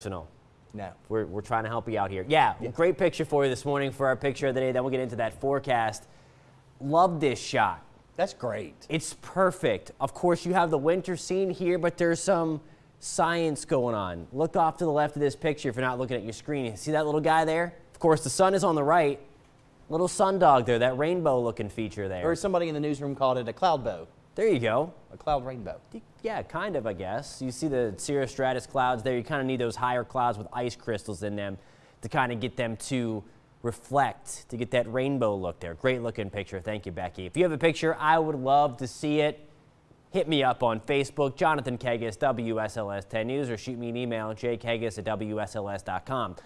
personal. No. We're, we're trying to help you out here. Yeah, Yeah. great picture for you this morning for our picture of the day. Then we'll get into that forecast. Love this shot. That's great. It's perfect. Of course, you have the winter scene here, but there's some science going on. Look off to the left of this picture if you're not looking at your screen. You see that little guy there? Of course, the sun is on the right. Little sun dog there, that rainbow looking feature there. Or somebody in the newsroom called it a cloud bow, There you go. a cloud rainbow. Yeah, kind of, I guess. You see the cirrus stratus clouds there. You kind of need those higher clouds with ice crystals in them to kind of get them to reflect, to get that rainbow look there. Great looking picture. Thank you, Becky. If you have a picture, I would love to see it. Hit me up on Facebook, Jonathan Kegges, WSLS 10 News, or shoot me an email, jkegges at WSLS.com.